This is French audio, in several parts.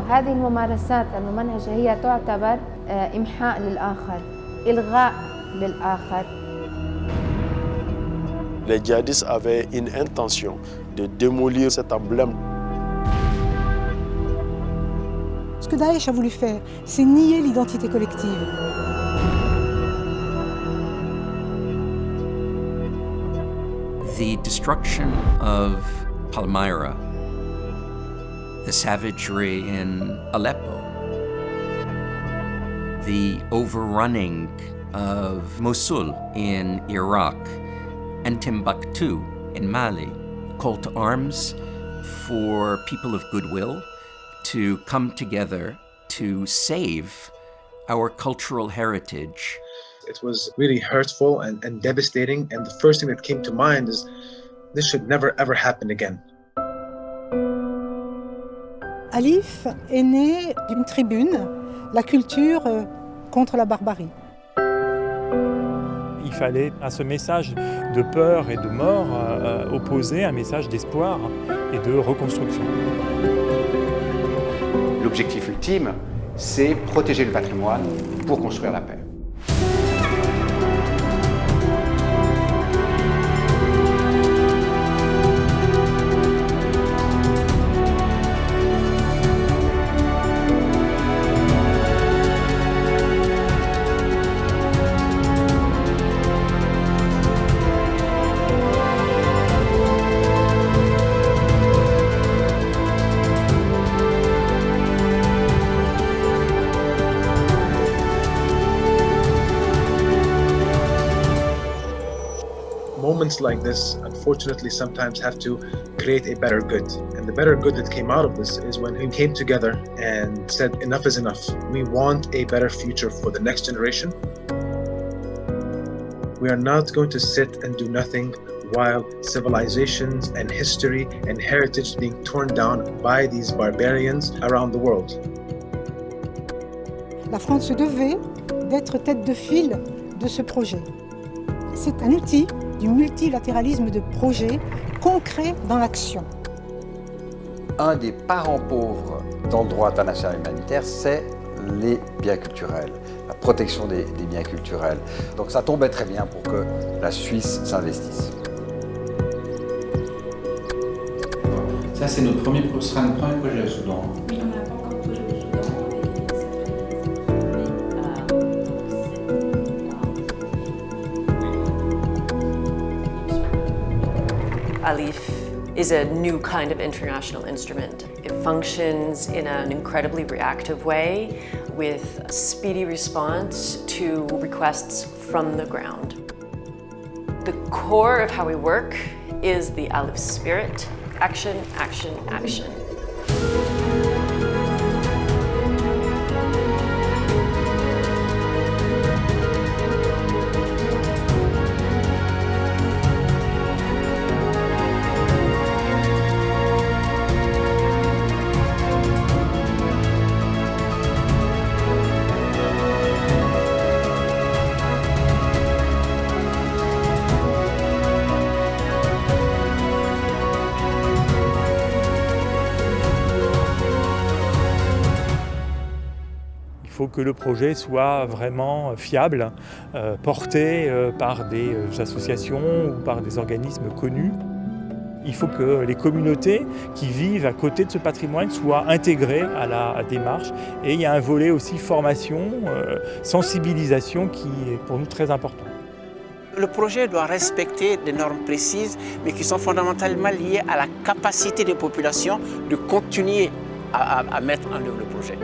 وهذه الممارسات الممنهجة هي تعتبر إمحاء للآخر إلغاء للآخر Les djihadistes avaient une intention de démolir cet emblème. Ce que Daesh a voulu faire, c'est nier l'identité collective. The destruction of Palmyra, the savagery in Aleppo, the overrunning of Mosul in Iraq, and Timbuktu in Mali, call to arms for people of goodwill to come together to save our cultural heritage. It was really hurtful and, and devastating, and the first thing that came to mind is this should never ever happen again. Alif est né d'une tribune, la culture contre la barbarie. Il fallait à ce message de peur et de mort euh, opposer un message d'espoir et de reconstruction. L'objectif ultime, c'est protéger le patrimoine pour construire la paix. Moments like this, unfortunately, sometimes have to create a better good. And the better good that came out of this is when we came together and said, enough is enough. We want a better future for the next generation. We are not going to sit and do nothing while civilizations and history and heritage being torn down by these barbarians around the world. La France devait d'être tête de file de ce projet. C'est un outil du multilatéralisme de projet concret dans l'action. Un des parents pauvres dans le droit international humanitaire, c'est les biens culturels, la protection des, des, biens culturels. Donc ça tombait très bien pour que la Suisse s'investisse. Ça, c'est notre premier, ce sera notre premier projet au Soudan. Oui, on n'a Alif is a new kind of international instrument. It functions in an incredibly reactive way with a speedy response to requests from the ground. The core of how we work is the Alif spirit, action, action, action. Faut que le projet soit vraiment fiable, euh, porté euh, par des associations ou par des organismes connus. Il faut que les communautés qui vivent à côté de ce patrimoine soient intégrées à la démarche. Et il y a un volet aussi formation, euh, sensibilisation qui est pour nous très important. Le projet doit respecter des normes précises, mais qui sont fondamentalement liées à la capacité des populations de continuer à, mettre en œuvre le projet.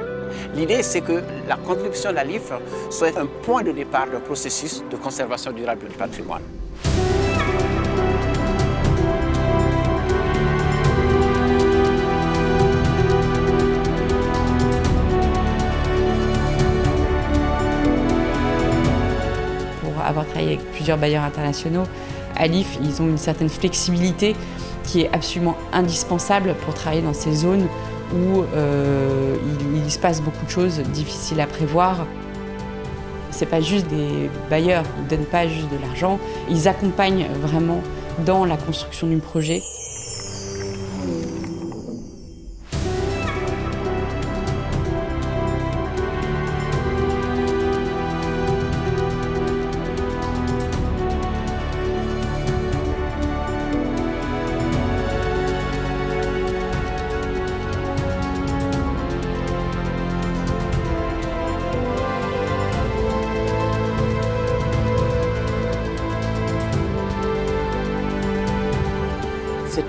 L'idée, c'est que la contribution de la LIFRE soit un point de départ d'un processus de conservation durable du patrimoine. Pour avoir travaillé avec plusieurs bailleurs internationaux, à l'IF, ils ont une certaine flexibilité qui est absolument indispensable pour travailler dans ces zones où euh, il, il, se passe beaucoup de choses difficiles à prévoir. C'est pas juste des bailleurs, ils donnent pas juste de l'argent, ils accompagnent vraiment dans la construction du projet.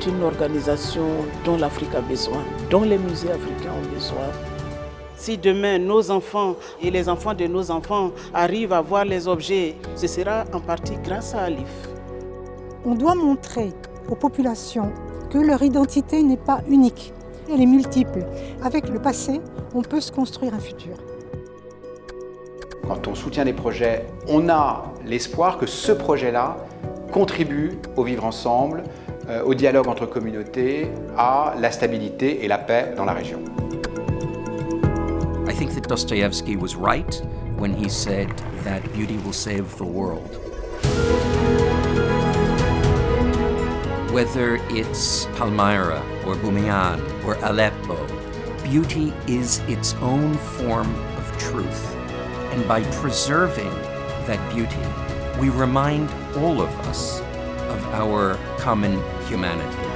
Une organisation dont l'Afrique a besoin, dont les musées africains ont besoin. Si demain nos enfants et les enfants de nos enfants arrivent à voir les objets, ce sera en partie grâce à Alif. On doit montrer aux populations que leur identité n'est pas unique, elle est multiple. Avec le passé, on peut se construire un futur. Quand on soutient des projets, on a l'espoir que ce projet-là contribue au vivre ensemble, Euh, au dialogue entre communautés, à la stabilité et la paix dans la région. I think that Dostoevsky was right when he said that beauty will save the world. Whether it's Palmyra or Bumian or Aleppo, beauty is its own form of truth. And by preserving that beauty, we remind all of us our common humanity.